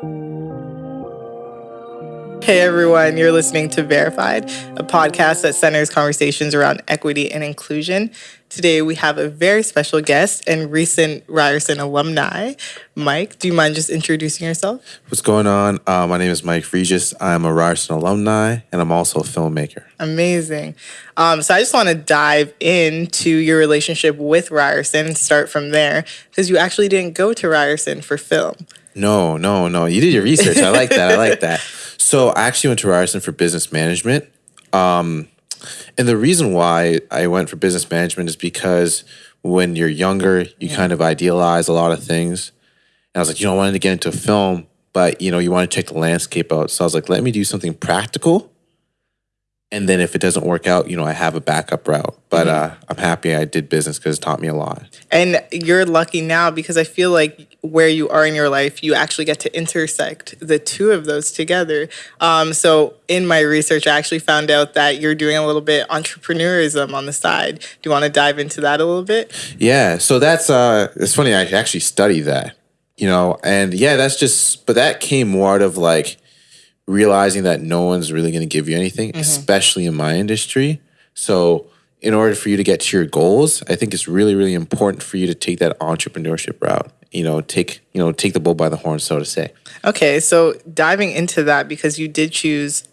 Hey everyone, you're listening to Verified, a podcast that centers conversations around equity and inclusion. Today we have a very special guest and recent Ryerson alumni. Mike, do you mind just introducing yourself? What's going on? Uh, my name is Mike Regis. I'm a Ryerson alumni and I'm also a filmmaker. Amazing. Um, so I just want to dive into your relationship with Ryerson and start from there because you actually didn't go to Ryerson for film. No, no, no. You did your research. I like that. I like that. So I actually went to Ryerson for business management. Um, and the reason why I went for business management is because when you're younger, you kind of idealize a lot of things. And I was like, you know, I wanted to get into film, but you know, you want to check the landscape out. So I was like, let me do something practical. And then if it doesn't work out, you know, I have a backup route. But uh, I'm happy I did business because it taught me a lot. And you're lucky now because I feel like where you are in your life, you actually get to intersect the two of those together. Um, so in my research, I actually found out that you're doing a little bit entrepreneurism on the side. Do you want to dive into that a little bit? Yeah. So that's uh, it's funny. I actually studied that, you know, and yeah, that's just. But that came more out of like realizing that no one's really going to give you anything, especially in my industry. So, in order for you to get to your goals, I think it's really, really important for you to take that entrepreneurship route. You know, take you know take the bull by the horn, so to say. Okay, so diving into that because you did choose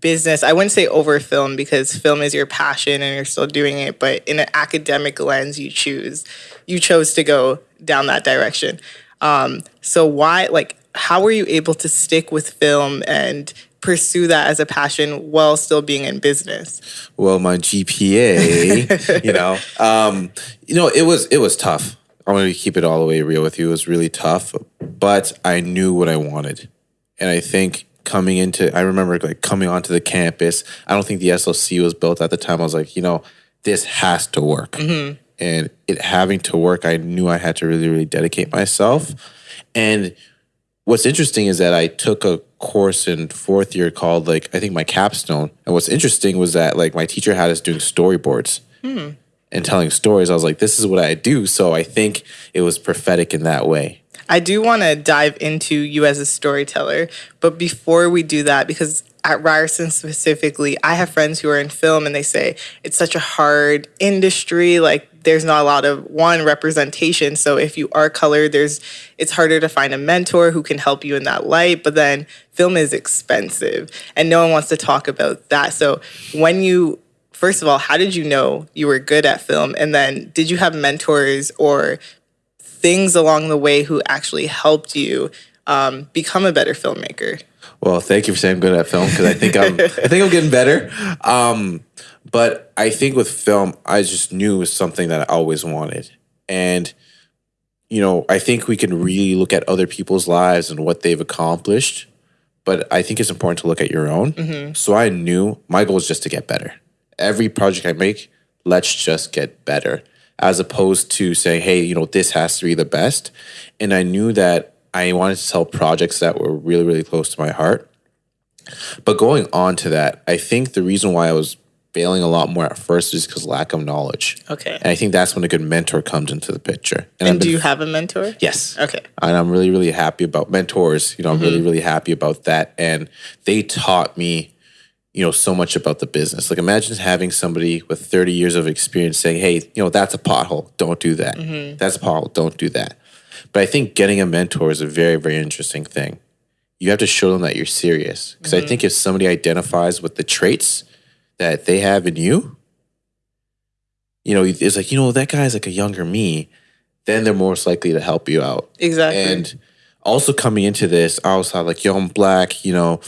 business. I wouldn't say over film because film is your passion and you're still doing it, but in an academic lens, you choose you chose to go down that direction. Um, so why like how were you able to stick with film and pursue that as a passion while still being in business? Well, my GPA, you know, um, you know, it was it was tough. I'm going to keep it all the way real with you. It was really tough, but I knew what I wanted, and I think coming into, I remember like coming onto the campus. I don't think the SLC was built at the time. I was like, you know, this has to work, and it having to work, I knew I had to really, really dedicate myself, and what's interesting is that I took a course in fourth year called like I think my capstone. And what's interesting was that like my teacher had us doing storyboards hmm. and telling stories. I was like, this is what I do. So I think it was prophetic in that way. I do want to dive into you as a storyteller, but before we do that, because at Ryerson specifically, I have friends who are in film and they say it's such a hard industry. Like there's not a lot of one representation. So if you are colored, there's it's harder to find a mentor who can help you in that light. But then film is expensive and no one wants to talk about that. So when you first of all, how did you know you were good at film? And then did you have mentors or things along the way who actually helped you um, become a better filmmaker? Well, thank you for saying I'm good at film because I think I'm I think I'm getting better. Um, but I think with film, I just knew it was something that I always wanted. And you know, I think we can really look at other people's lives and what they've accomplished, but I think it's important to look at your own. So I knew my goal is just to get better. Every project I make, let's just get better, as opposed to saying, hey, you know, this has to be the best. And I knew that I wanted to sell projects that were really, really close to my heart. But going on to that, I think the reason why I was failing a lot more at first is because lack of knowledge. Okay. And I think that's when a good mentor comes into the picture. I've And do you have a mentor? Yes. Okay. And I'm really, really happy about mentors. You know, I'm really, Mm-hmm. really happy about that. And they taught me, you know, so much about the business. Like imagine having somebody with 30 years of experience saying, hey, you know, that's a pothole. Don't do that. Mm-hmm. That's a pothole. Don't do that. But I think getting a mentor is a very, very interesting thing. You have to show them that you're serious. Because Mm-hmm. I think if somebody identifies with the traits that they have in you, you know, it's like, you know, that guy's like a younger me, then they're most likely to help you out. Exactly. And also coming into this, I was like, yo, I'm black, you know,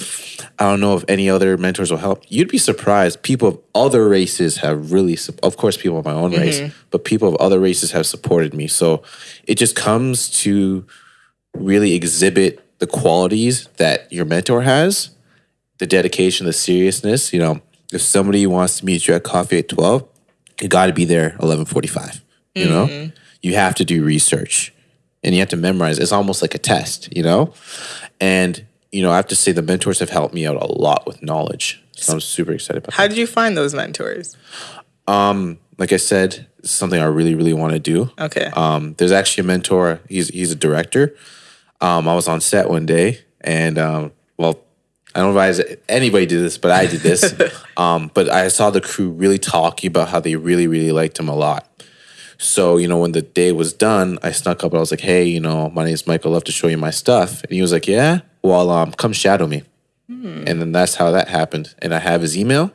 I don't know if any other mentors will help. You'd be surprised. People of other races have really, of course, people of my own race, mm-hmm. but people of other races have supported me. So it just comes to really exhibit the qualities that your mentor has, the dedication, the seriousness. You know, if somebody wants to meet you at coffee at 12, you got to be there 11:45. You know, mm-hmm. you have to do research and you have to memorize. It's almost like a test, you know. And you know, I have to say the mentors have helped me out a lot with knowledge. So I'm super excited about. How did you find those mentors? that. Like I said, it's something I really, really want to do. Okay. Um, there's actually a mentor. He's he's a director. Um, I was on set one day, and um, well, I don't advise anybody did this, but I did this. um, but I saw the crew really talking about how they really, really liked him a lot. So, you know, when the day was done, I snuck up and I was like, hey, you know, my name is Michael. I'd love to show you my stuff. And he was like, yeah, well, um, come shadow me. And then that's how that happened. And I have his email.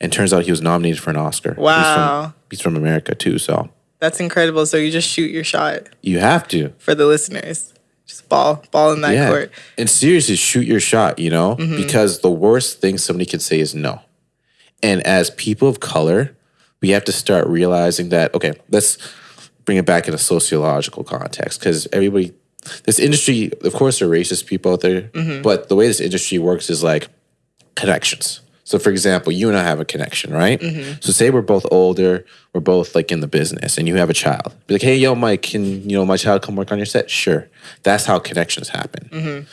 And turns out he was nominated for an Oscar. He's Wow. from, he's from America too. So That's incredible. So you just shoot your shot you have to. for the listeners. Just ball, ball in that court. And seriously, shoot your shot, you know? Because the worst thing somebody can say is no. And as people of color, we have to start realizing that, okay, let's bring it back in a sociological context because everybody, this industry, of course, there are racist people out there, mm-hmm. but the way this industry works is like connections. So, for example, you and I have a connection, right? Mm-hmm. So, say we're both older, we're both like in the business, and you have a child. Be like, hey, yo, Mike, can you know my child come work on your set? Sure. That's how connections happen. Mm-hmm.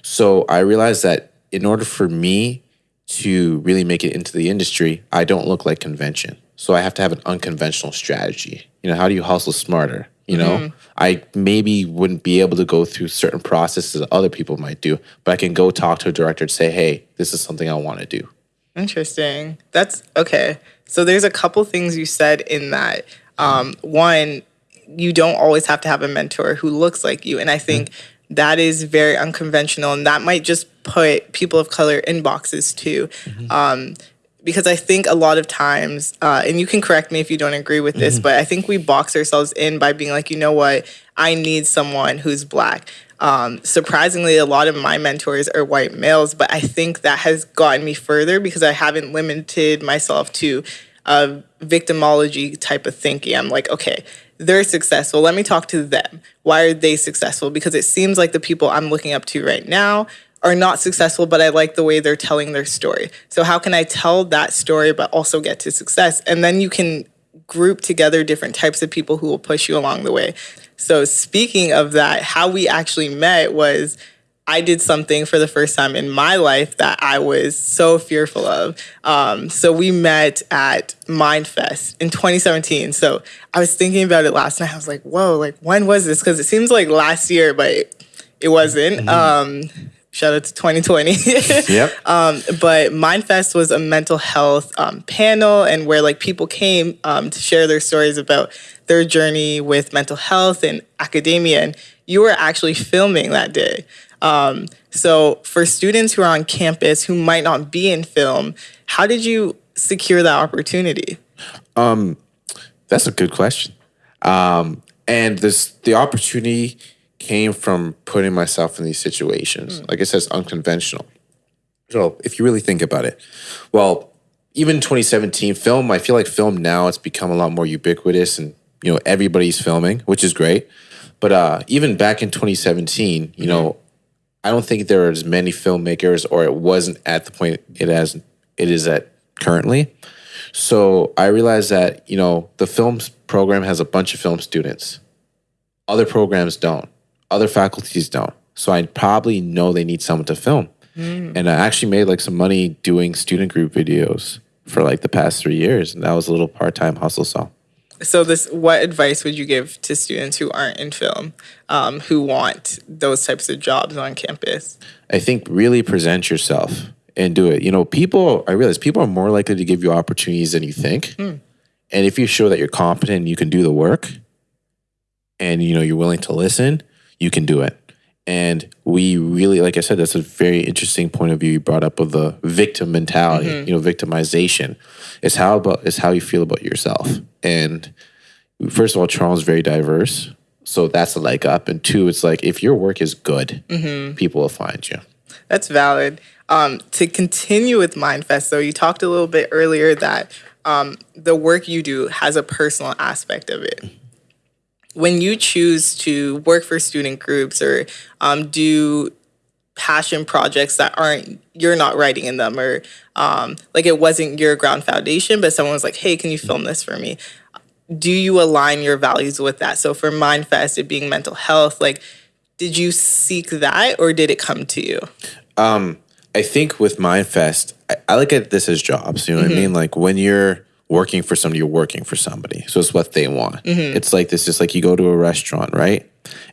So, I realized that in order for me to really make it into the industry, I don't look like convention. So, I have to have an unconventional strategy. You know, how do you hustle smarter? You know, I maybe wouldn't be able to go through certain processes that other people might do, but I can go talk to a director and say, hey, this is something I want to do. Interesting. That's okay. So there's a couple things you said in that. Um, one, you don't always have to have a mentor who looks like you, and I think that is very unconventional, and that might just put people of color in boxes too. Um, because I think a lot of times, uh, and you can correct me if you don't agree with this, but I think we box ourselves in by being like, you know what, I need someone who's black. Um, surprisingly, a lot of my mentors are white males, but I think that has gotten me further because I haven't limited myself to a victimology type of thinking. I'm like, okay, they're successful. Let me talk to them. Why are they successful? Because it seems like the people I'm looking up to right now are not successful, but I like the way they're telling their story. So, how can I tell that story but also get to success? And then you can group together different types of people who will push you along the way. So, speaking of that, how we actually met was I did something for the first time in my life that I was so fearful of. Um, so, we met at Mindfest in 2017. So, I was thinking about it last night. I was like, whoa, like, when was this? Because it seems like last year, but it, wasn't. Um, shout out to 2020. Yep. but Mindfest was a mental health um, panel and where like people came um, to share their stories about their journey with mental health and academia and you were actually filming that day um, so for students who are on campus who might not be in film how did you secure that opportunity That's a good question. Um, and this the opportunity came from putting myself in these situations. Like I said, it's unconventional. So if you really think about it, well, even 2017 film, I feel like film now it's become a lot more ubiquitous and you know everybody's filming, which is great. But uh, even back in 2017, you know, I don't think there are as many filmmakers, or it wasn't at the point it has it is at currently. So I realized that, you know, the films program has a bunch of film students. Other programs don't. Other faculties don't. So I probably know they need someone to film. And I actually made like some money doing student group videos for like the past three years. And that was a little part time hustle. So so this what advice would you give to students who aren't in film um, who want those types of jobs on campus I think really present yourself and do it. You know, people, I realize people are more likely to give you opportunities than you think. And if you show that you're competent and you can do the work and, you know, you're willing to listen, you can do it. And we really, like I said, that's a very interesting point of view you brought up of the victim mentality, you know, victimization. It's how about, it's how you feel about yourself. And first of all, Toronto's very diverse. So that's a leg up. And two, it's like if your work is good, people will find you. That's valid. Um, to continue with Mindfest, though, you talked a little bit earlier that um, the work you do has a personal aspect of it. When you choose to work for student groups or um, do passion projects that aren't you're not writing in them or um, like it wasn't your ground foundation but someone was like hey can you film this for me do you align your values with that so for mindfest it being mental health like did you seek that or did it come to you I think with Mindfest, I, I look at this as jobs. You know what I mean? Like when you're working for somebody, you're working for somebody. So it's what they want. Mm-hmm. It's like this, just like you go to a restaurant, right?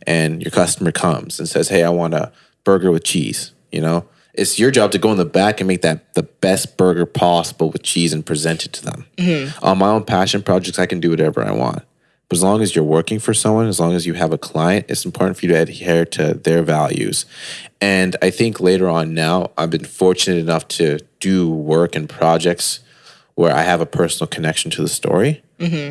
And your customer comes and says, Hey, I want a burger with cheese. You know, it's your job to go in the back and make that the best burger possible with cheese and present it to them. Mm-hmm. On my own passion projects, I can do whatever I want. But as long as you're working for someone, as long as you have a client, it's important for you to adhere to their values. And I think later on now, I've been fortunate enough to do work and projects where I have a personal connection to the story.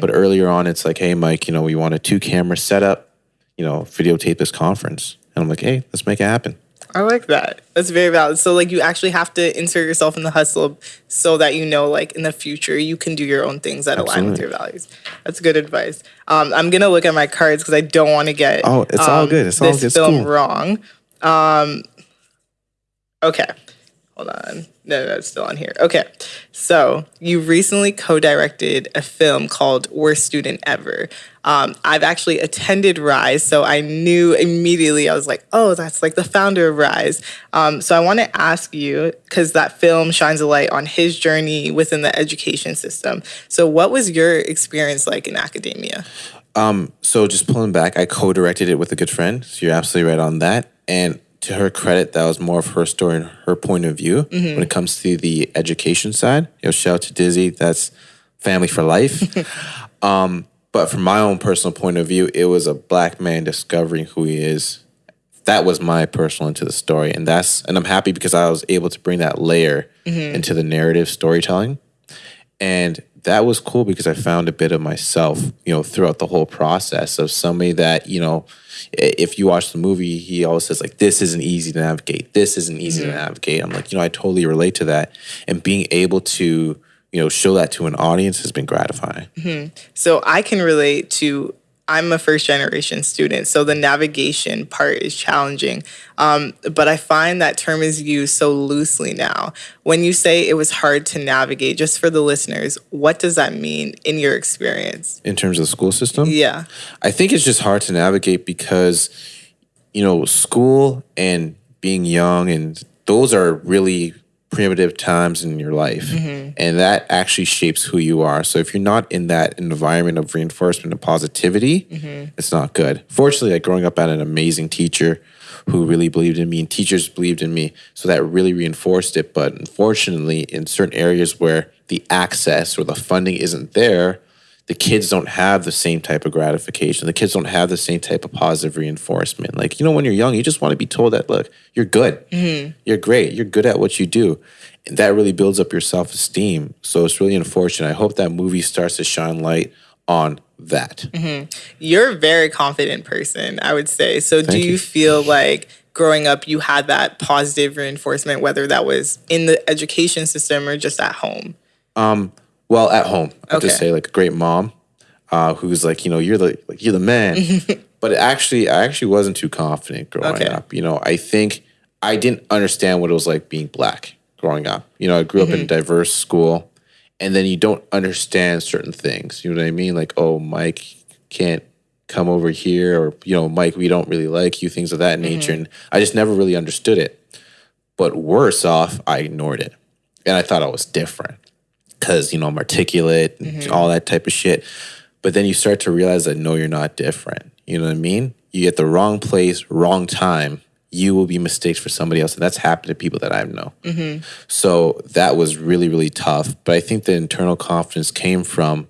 But earlier on, it's like, hey, Mike, you know, we want a two camera setup, you know, videotape this conference. And I'm like, hey, let's make it happen. I like that. That's very valid. So like you actually have to insert yourself in the hustle so that you know like in the future you can do your own things that align with your values. That's good advice. Um, I'm gonna look at my cards because I don't want to get Oh, it's all um, good. It's all good. It's film cool. wrong. Um, okay, hold on. No, it's still on here. Okay, so you recently co-directed a film called "Worst Student Ever." Um, I've actually attended Rise, so I knew immediately. I was like, "Oh, that's like the founder of Rise." Um, so I want to ask you because that film shines a light on his journey within the education system. So, what was your experience like in academia? So just pulling back, I co-directed it with a good friend. So you're absolutely right on that. And to her credit, that was more of her story and her point of view when it comes to the education side. You know, shout out to Dizzy. That's family for life. um, but from my own personal point of view, it was a black man discovering who he is. That was my personal into the story, and that's and I'm happy because I was able to bring that layer into the narrative storytelling. And that was cool because I found a bit of myself, you know, throughout the whole process of somebody that, you know, if you watch the movie, he always says, like, this isn't easy to navigate. This isn't easy to mm-hmm. navigate. I'm like, you know, I totally relate to that. And being able to, you know, show that to an audience has been gratifying. Mm-hmm. So I can relate to. I'm a first generation student, so the navigation part is challenging. Um, but I find that term is used so loosely now. When you say it was hard to navigate, just for the listeners, what does that mean in your experience? In terms of the school system, Yeah. I think it's just hard to navigate because, you know, school and being young and those are really primitive times in your life. Mm-hmm. And that actually shapes who you are. So if you're not in that environment of reinforcement and positivity, mm-hmm. it's not good. Fortunately, like growing up, I had an amazing teacher who really believed in me and teachers believed in me. So that really reinforced it. But unfortunately, in certain areas where the access or the funding isn't there, the kids don't have the same type of gratification. The kids don't have the same type of positive reinforcement. Like, you know, when you're young, you just want to be told that, look, you're good. Mm-hmm. You're great. You're good at what you do. And that really builds up your self esteem. So it's really unfortunate. I hope that movie starts to shine light on that. Mm-hmm. You're a very confident person, I would say. So do you you. feel like growing up you had that positive reinforcement, whether that was in the education system or just at home? Um, Well, at home, I have to say, like a great mom, uh, who's like, you know, you're the like you're the man. but actually, I actually wasn't too confident growing Okay. up. You know, I think I didn't understand what it was like being black growing up. You know, I grew up in a diverse school, and then you don't understand certain things. You know what I mean? Like, oh, Mike can't come over here, or you know, Mike, we don't really like you, things of that nature. And I just never really understood it. But worse off, I ignored it, and I thought I was different because you know I'm articulate and mm-hmm. all that type of shit. But then you start to realize that no, you're not different. You know what I mean? You get the wrong place, wrong time. You will be mistakes for somebody else, and that's happened to people that I know. Mm-hmm. So that was really, really tough. But I think the internal confidence came from,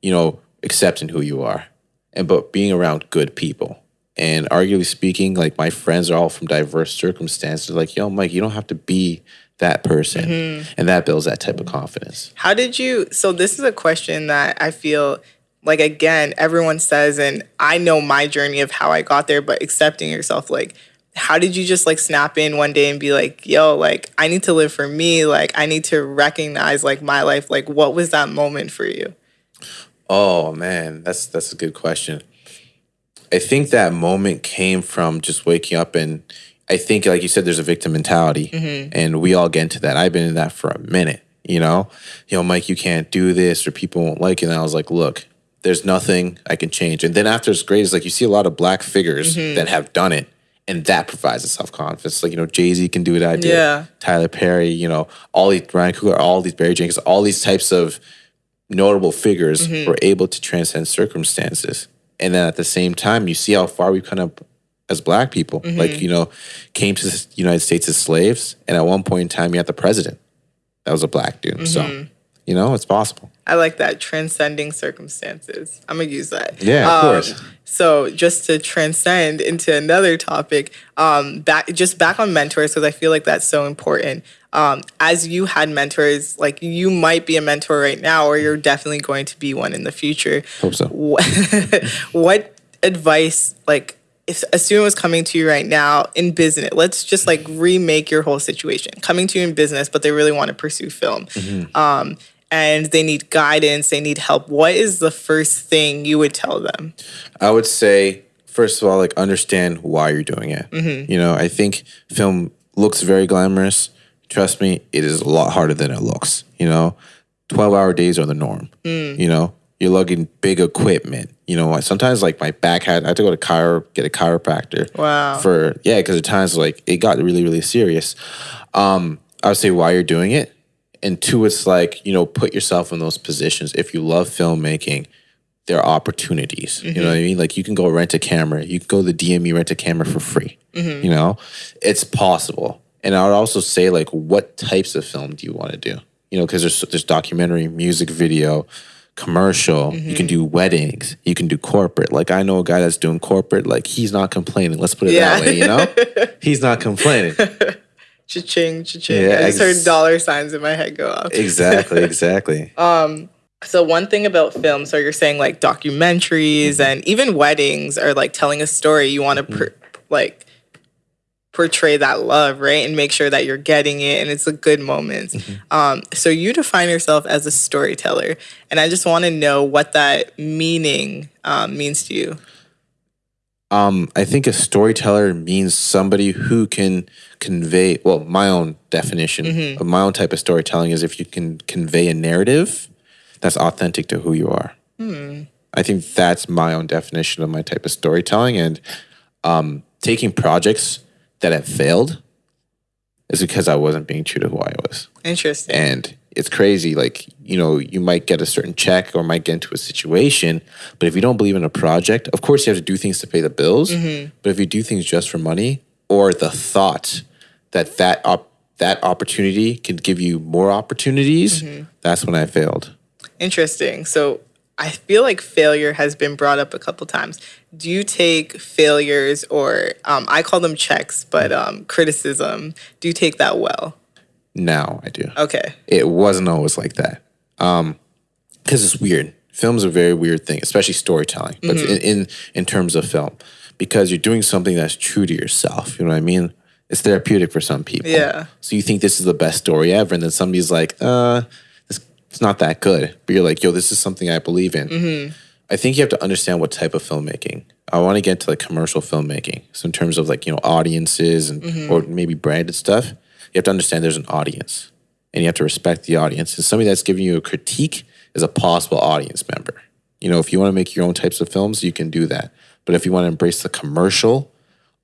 you know, accepting who you are, and but being around good people. And arguably speaking, like my friends are all from diverse circumstances. Like, yo, Mike, you don't have to be that person, mm-hmm. and that builds that type of confidence. How did you? So, this is a question that I feel like, again, everyone says, and I know my journey of how I got there, but accepting yourself, like, how did you just like snap in one day and be like, yo, like, I need to live for me? Like, I need to recognize like my life. Like, what was that moment for you? Oh man, that's that's a good question. I think that moment came from just waking up and I think like you said there's a victim mentality mm-hmm. and we all get into that. I've been in that for a minute, you know? You know, Mike, you can't do this or people won't like it. And I was like, look, there's nothing I can change. And then after it's great is like you see a lot of black figures mm-hmm. that have done it and that provides a self-confidence. Like, you know, Jay-Z can do it, I did. Yeah. Tyler Perry, you know, all these Ryan Coogler, all these Barry Jenkins, all these types of notable figures mm-hmm. were able to transcend circumstances. And then at the same time, you see how far we've kind of as black people. Like, you know, came to the United States as slaves. And at one point in time, you had the president that was a black dude. So, you know, it's possible. I like that transcending circumstances. I'm gonna use that. Yeah, of course. So just to transcend into another topic, um, back just back on mentors because I feel like that's so important. Um, as you had mentors, like you might be a mentor right now, or you're definitely going to be one in the future. Hope so. What, what advice, like, if a student was coming to you right now in business, let's just like remake your whole situation. Coming to you in business, but they really want to pursue film. Mm-hmm. Um, and they need guidance, they need help. What is the first thing you would tell them? I would say, first of all, like understand why you're doing it. Mm-hmm. You know, I think film looks very glamorous. Trust me, it is a lot harder than it looks. You know, 12 hour days are the norm. Mm. You know, you're lugging big equipment. You know, sometimes like my back had, I had to go to chiro, get a chiropractor. Wow. For, yeah, because at times like it got really, really serious. Um, I would say why you're doing it. And two, it's like, you know, put yourself in those positions. If you love filmmaking, there are opportunities. You know what I mean? Like you can go rent a camera. You can go to the DME rent a camera for free. You know, it's possible. And I would also say like, what types of film do you want to do? You know, because there's there's documentary, music video, commercial. You can mm-hmm. do weddings. You can do corporate. Like I know a guy that's doing corporate. Like he's not complaining. Let's put it Yeah. that way. You know, he's not complaining. Cha-ching, cha-ching. Yeah, I just ex- heard dollar signs in my head go off. exactly. Exactly. um, So one thing about film, so you're saying like documentaries mm-hmm. and even weddings are like telling a story. You want to per- mm-hmm. like portray that love, right, and make sure that you're getting it and it's a good moment. Um, so you define yourself as a storyteller, and I just want to know what that meaning um, means to you. Um, I think a storyteller means somebody who can convey. Well, my own definition of my own type of storytelling is if you can convey a narrative that's authentic to who you are. I think that's my own definition of my type of storytelling, and um, taking projects that have failed is because I wasn't being true to who I was. Interesting. And it's crazy. Like, you know, you might get a certain check or might get into a situation, but if you don't believe in a project, of course you have to do things to pay the bills. Mm-hmm. But if you do things just for money or the thought that that op- that opportunity could give you more opportunities, mm-hmm. that's when I failed. Interesting. So I feel like failure has been brought up a couple times. Do you take failures or um, I call them checks, but um, criticism? Do you take that well? Now I do. Okay. It wasn't always like that. Um, because it's weird. Film's a very weird thing, especially storytelling. But in, in in terms of film, because you're doing something that's true to yourself. You know what I mean? It's therapeutic for some people. Yeah. So you think this is the best story ever, and then somebody's like, "Uh, it's not that good." But you're like, "Yo, this is something I believe in." Mm-hmm. I think you have to understand what type of filmmaking. I want to get to like commercial filmmaking. So in terms of like you know audiences and mm-hmm. or maybe branded stuff, you have to understand there's an audience, and you have to respect the audience. And somebody that's giving you a critique is a possible audience member. You know, if you want to make your own types of films, you can do that. But if you want to embrace the commercial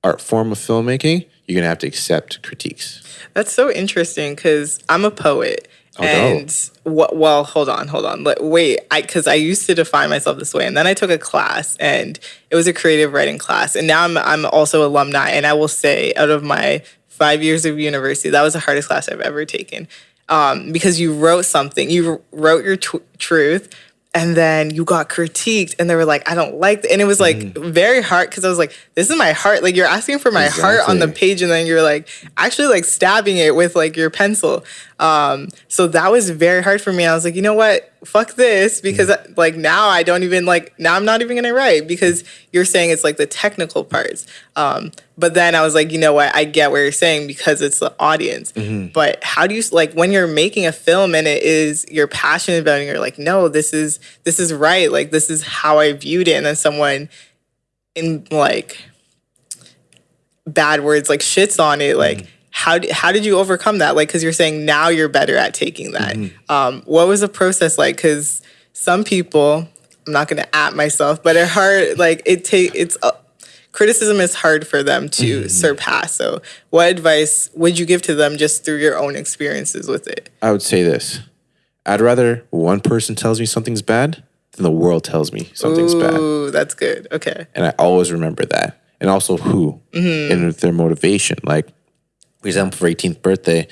art form of filmmaking, you're gonna have to accept critiques. That's so interesting because I'm a poet. Oh, and what? Well, hold on, hold on. Let, wait, I because I used to define myself this way, and then I took a class, and it was a creative writing class, and now I'm I'm also alumni, and I will say, out of my five years of university, that was the hardest class I've ever taken, um, because you wrote something, you wrote your truth. And then you got critiqued, and they were like, "I don't like," and it was like very hard because I was like, "This is my heart." Like you're asking for my heart on the page, and then you're like actually like stabbing it with like your pencil. Um, so that was very hard for me. I was like, you know what? Fuck this because like now I don't even like now I'm not even gonna write because you're saying it's like the technical parts. Um, but then I was like, you know what? I get what you're saying because it's the audience. But how do you like when you're making a film and it is you're passionate about it? And you're like, no, this is this is right. Like this is how I viewed it. And then someone in like bad words like shits on it like how d- how did you overcome that? Like because you're saying now you're better at taking that. Um what was the process like? Because some people i'm not going to at myself but it hard like it take it's uh, criticism is hard for them to surpass. So what advice would you give to them just through your own experiences with it? I would say this: I'd rather one person tells me something's bad than the world tells me something's bad. ooh that's good. Okay. And I always remember that. and also who and their motivation. Like, example, for 18th birthday,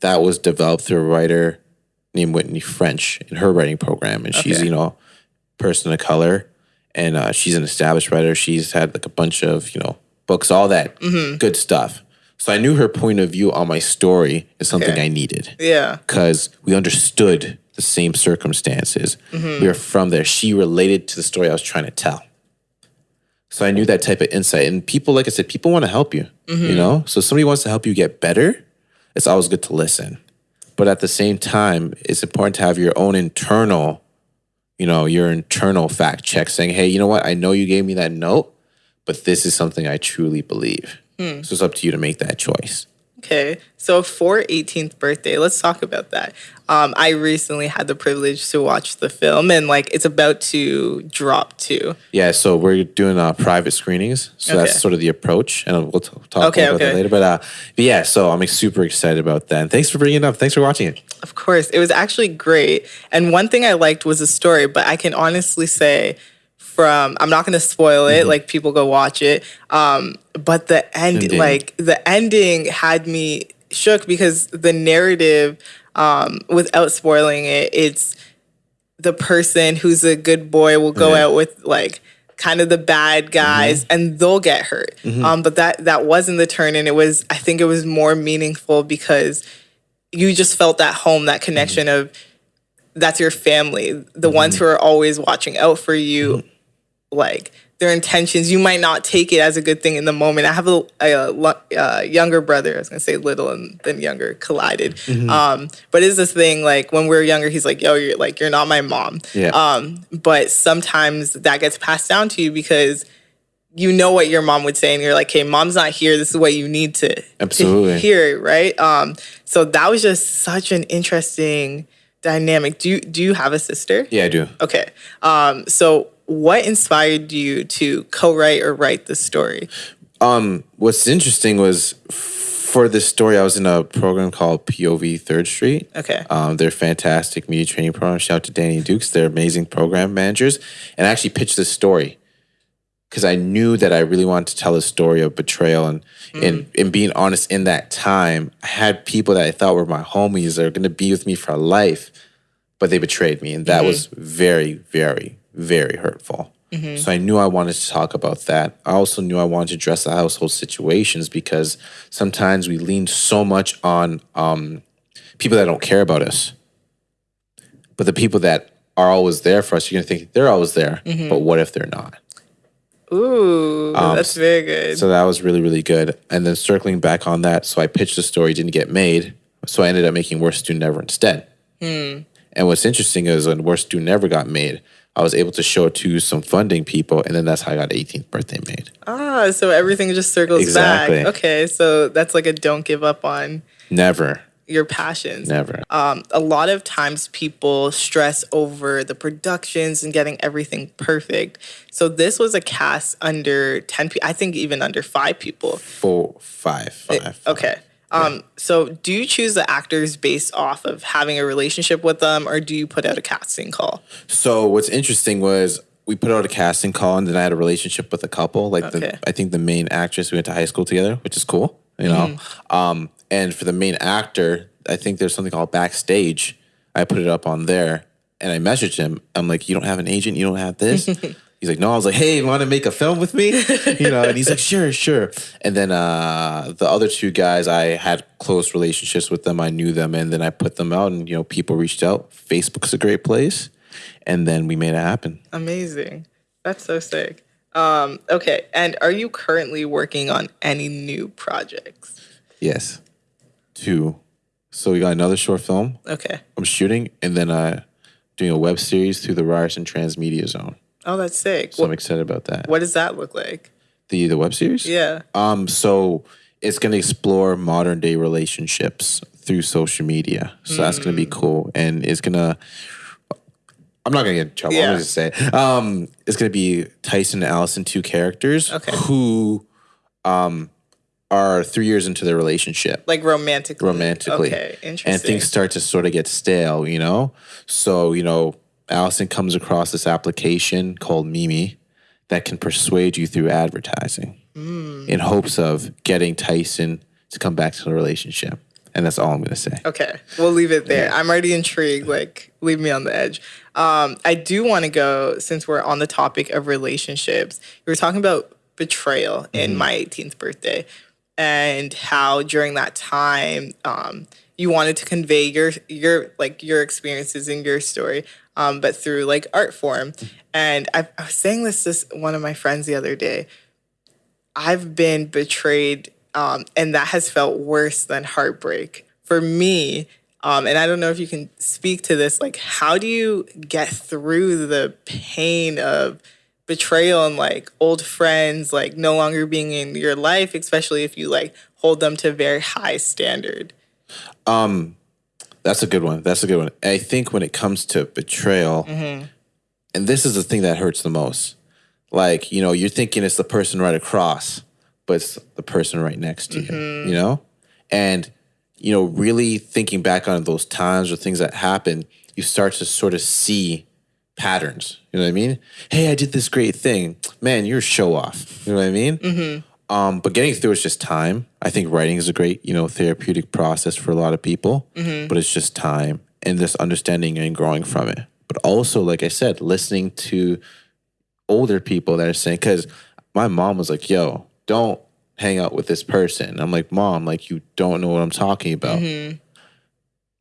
that was developed through a writer named Whitney French in her writing program, and she's Okay. you know person of color, and uh, she's an established writer. She's had like a bunch of you know books, all that good stuff. So I knew her point of view on my story is something Okay. I needed Yeah. because we understood the same circumstances. We were from there. She related to the story I was trying to tell. So I knew that type of insight. And people, like I said, people want to help you, you mm-hmm. know? So if somebody wants to help you get better, it's always good to listen. But at the same time, it's important to have your own internal, you know, your internal fact check saying, hey, you know what? I know you gave me that note, but this is something I truly believe. Hmm. So it's up to you to make that choice. Okay, so for 18th birthday, let's talk about that. Um, I recently had the privilege to watch the film, and like it's about to drop too. Yeah, so we're doing uh, private screenings. So Okay. that's sort of the approach, and we'll t- talk Okay, about okay. that later. But, uh, but yeah, so I'm super excited about that. And thanks for bringing it up. Thanks for watching it. Of course, it was actually great. And one thing I liked was the story, but I can honestly say, from I'm not going to spoil Mm-hmm. it. Like people go watch it. Um, but the end, Ending. like the ending, had me shook because the narrative, um, without spoiling it, it's the person who's a good boy will go Yeah. out with like kind of the bad guys Mm-hmm. and they'll get hurt um, but that that wasn't the turn and it was i think it was more meaningful because you just felt that home that connection of that's your family the ones who are always watching out for you like their intentions. You might not take it as a good thing in the moment. I have a, a, lo- uh younger brother i was going to say little and then younger collided. Um, but it's this thing like when we are younger he's like yo you're like you're not my mom. Yeah. um, but sometimes that gets passed down to you because you know what your mom would say and you're like hey mom's not here. This is what you need to, to Absolutely. hear right? Um, so that was just such an interesting dynamic. Do you do you have a sister? Yeah, I do. Okay. Um, so what inspired you to co-write or write the story? Um, what's interesting was for this story, I was in a program called POV Third Street. Okay. Um, they're fantastic media training program. Shout out to Danny Dukes. They're amazing program managers. And I actually pitched this story because I knew that I really wanted to tell a story of betrayal and and and being honest in that time, I had people that I thought were my homies that are going to be with me for life, but they betrayed me, and that was very, very, very hurtful. So I knew I wanted to talk about that. I also knew I wanted to address the household situations because sometimes we lean so much on um, people that don't care about us. But the people that are always there for us, you're gonna think they're always there. But what if they're not? Ooh, that's very good. Um, So that was really, really good. And then circling back on that, so I pitched the story, didn't get made. So I ended up making Worst Student Ever instead. And what's interesting is when Worst Student Ever got made, I was able to show it to some funding people, and then that's how I got 18th birthday made. ah, so everything just circles Exactly. back. Okay, so that's like a don't give up on Never, your passions. never. Um, a lot of times people stress over the productions and getting everything perfect. So this was a cast under 10 people, I think even under five people. Four, five, five. Okay. Um, so do you choose the actors based off of having a relationship with them or do you put out a casting call? So what's interesting was we put out a casting call, and then I had a relationship with a couple. Like Okay. the, I think the main actress we went to high school together, which is cool, you know. Um, and for the main actor, I think there's something called backstage. I put it up on there, and I messaged him. I'm like, "You don't have an agent? You don't have this?" He's like, "No." I was like, "Hey, want to make a film with me?" you know, and he's like, "Sure, sure." And then uh, the other two guys, I had close relationships with them. I knew them, and then I put them out, and you know, people reached out. Facebook's a great place, and then we made it happen. Amazing. That's so sick. Um, okay. And are you currently working on any new projects? Yes, two. So we got another short film Okay. I'm shooting, and then I. Uh, doing a web series through the Ryerson Transmedia Zone. Oh, that's sick. So I'm What, excited about that. what does that look like? The the web series? Yeah. Um, so it's gonna explore modern day relationships through social media. So that's gonna be cool, and it's gonna. I'm not gonna get in trouble. I'm Yeah. gonna just say um, it's gonna be Tyson and Allison, two characters Okay. who um, are three years into their relationship Like romantically. romantically. Okay. Interesting. And things start to sort of get stale, you know? So, you know, Allison comes across this application called Mimi that can persuade you through advertising. in hopes of getting Tyson to come back to the relationship. And that's all I'm gonna say. Okay, we'll leave it there. I'm already intrigued. Like, leave me on the edge. Um, I do want to go since we're on the topic of relationships. We were talking about betrayal in my 18th birthday, and how during that time um, you wanted to convey your your like your experiences and your story, um, but through like art form. And I, I was saying this to one of my friends the other day. I've been betrayed, um, and that has felt worse than heartbreak for me. Um, and I don't know if you can speak to this. Like, how do you get through the pain of betrayal and like old friends, like no longer being in your life, especially if you like hold them to very high standard? Um, that's a good one. That's a good one. I think when it comes to betrayal, mm-hmm. and this is the thing that hurts the most. Like, you know, you're thinking it's the person right across, but it's the person right next to you, mm-hmm. you know? And, you know, really thinking back on those times or things that happen, you start to sort of see patterns. You know what I mean? Hey, I did this great thing. Man, you're a show off. You know what I mean? Mm-hmm. Um, but getting through is just time. I think writing is a great, you know, therapeutic process for a lot of people, but it's just time and this understanding and growing from it. But also, like I said, listening to older people that are saying, because my mom was like, yo, don't hang out with this person. I'm like, mom, like, you don't know what I'm talking about.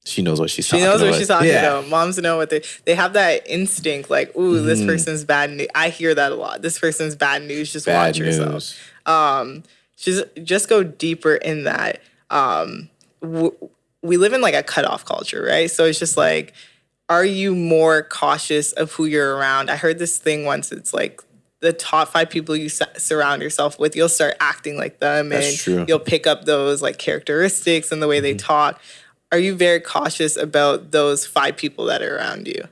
She knows what she's She talking knows about. what she's talking Yeah. about. Moms know what they they have that instinct, like, ooh, Mm-hmm. this person's bad news. I hear that a lot. This person's bad news. Just Bad watch yourself. news. just just go deeper in that. Um, w- we live in like a cutoff culture, right? So it's just like, are you more cautious of who you're around? I heard this thing once. It's like the top five people you surround yourself with, you'll start acting like them, That's and true. Mm-hmm. you'll pick up those like characteristics and the way they talk. Are you very cautious about those five people that are around you?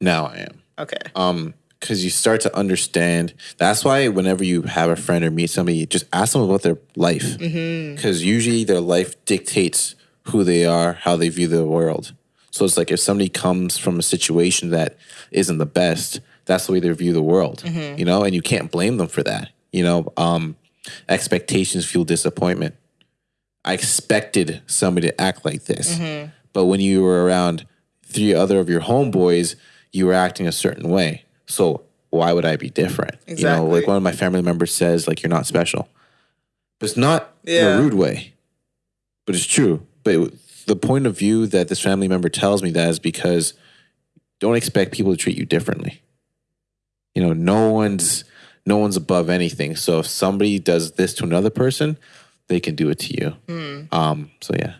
Now I am. Okay. um because you start to understand that's why whenever you have a friend or meet somebody just ask them about their life because usually their life dictates who they are how they view the world so it's like if somebody comes from a situation that isn't the best that's the way they view the world you know and you can't blame them for that you know um expectations fuel disappointment i expected somebody to act like this. But when you were around three other of your homeboys you were acting a certain way. So why would i be different? You know like one of my family members says like you're not special. But it's not in a rude way. But it's true. But it- the point of view that this family member tells me that is because don't expect people to treat you differently. You know no one's no one's above anything. So if somebody does this to another person they can do it to you Hmm. um so yeah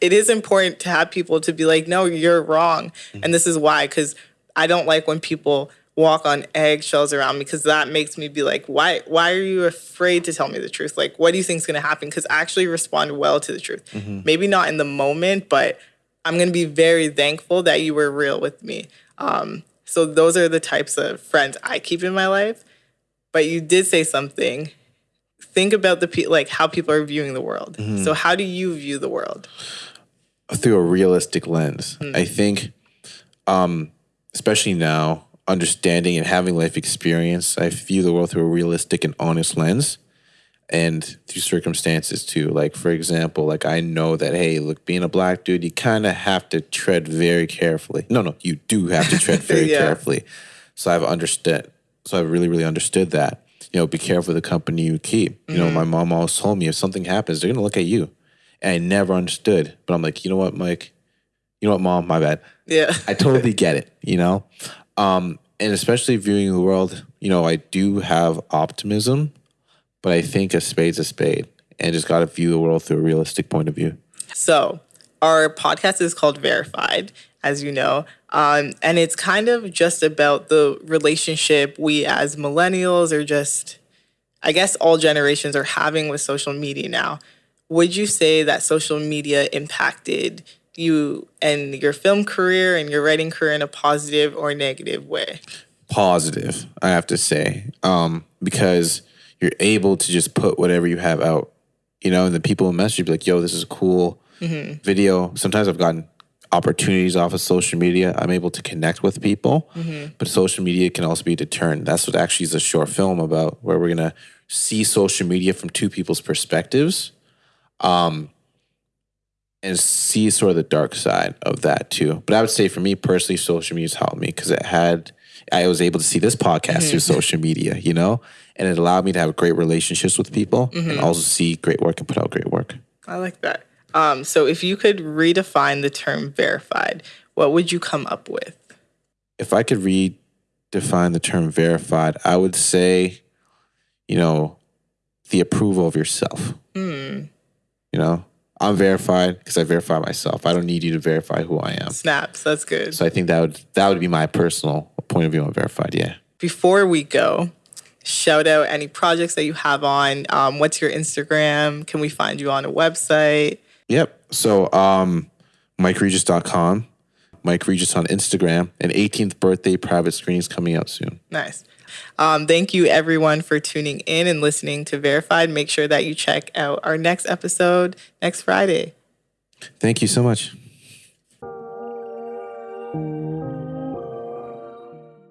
it is important to have people to be like, no, you're wrong. And this is why, because I don't like when people walk on eggshells around me because that makes me be like, why why are you afraid to tell me the truth? Like, what do you think is gonna happen? Because I actually respond well to the truth. Maybe not in the moment, but I'm gonna be very thankful that you were real with me. Um, so those are the types of friends I keep in my life. But you did say something. Think about the pe- like how people are viewing the world. So how do you view the world? through a realistic lens. I think, um, especially now, understanding and having life experience, I view the world through a realistic and honest lens, and through circumstances too. Like for example, like I know that hey, look, being a black dude, you kind of have to tread very carefully. No, no, you do have to tread very Yeah. carefully. So I've understood. So I've really, really understood that. You know, be careful the company you keep. You know, my mom always told me if something happens, they're gonna look at you. And I never understood. But I'm like, you know what, Mike? You know what, mom? My bad. Yeah. I totally get it, you know? Um, and especially viewing the world, you know, I do have optimism, but I think a spade's a spade and just got to view the world through a realistic point of view. So, our podcast is called Verified, as you know. Um, and it's kind of just about the relationship we as millennials or just, I guess, all generations are having with social media now. Would you say that social media impacted you and your film career and your writing career in a positive or negative way? Positive, I have to say, um, because you're able to just put whatever you have out, you know, and the people message you be like, yo, this is a cool video. Sometimes I've gotten opportunities off of social media. I'm able to connect with people, mm-hmm. but social media can also be a deterrent. That's what actually is a short film about, where we're gonna see social media from two people's perspectives, um, and see sort of the dark side of that too. But I would say for me personally, social media's helped me because it had I was able to see this podcast through mm-hmm. social media, you know, and it allowed me to have great relationships with people and also see great work and put out great work. I like that. Um, so if you could redefine the term verified, what would you come up with? if I could redefine the term verified, I would say, you know, the approval of yourself. You know, I'm verified because I verify myself. I don't need you to verify who I am. Snaps, that's good. So I think that would that would be my personal point of view on verified. Yeah. Before we go, shout out any projects that you have on. Um, what's your Instagram? Can we find you on a website? Yep. So um MikeRegis.com, Mike Regis on Instagram, and 18th birthday private screenings coming out soon. Nice. Um, thank you, everyone, for tuning in and listening to Verified. Make sure that you check out our next episode next Friday. Thank you so much.